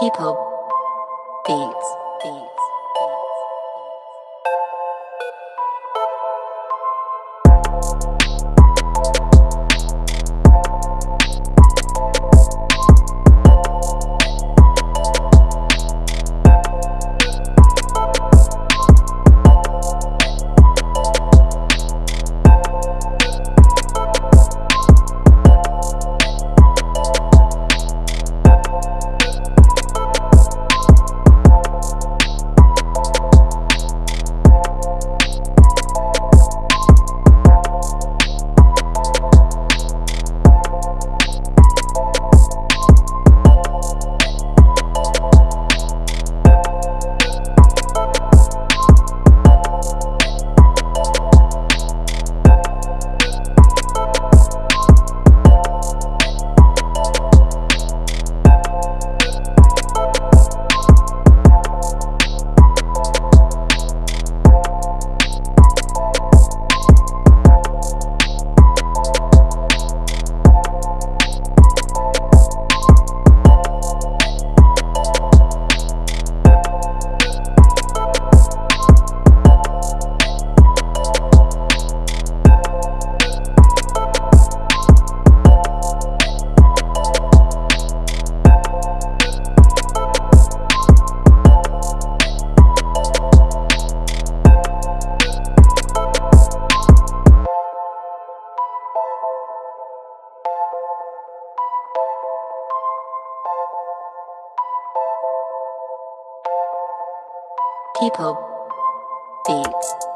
People. Beats. Beats. People. Beats.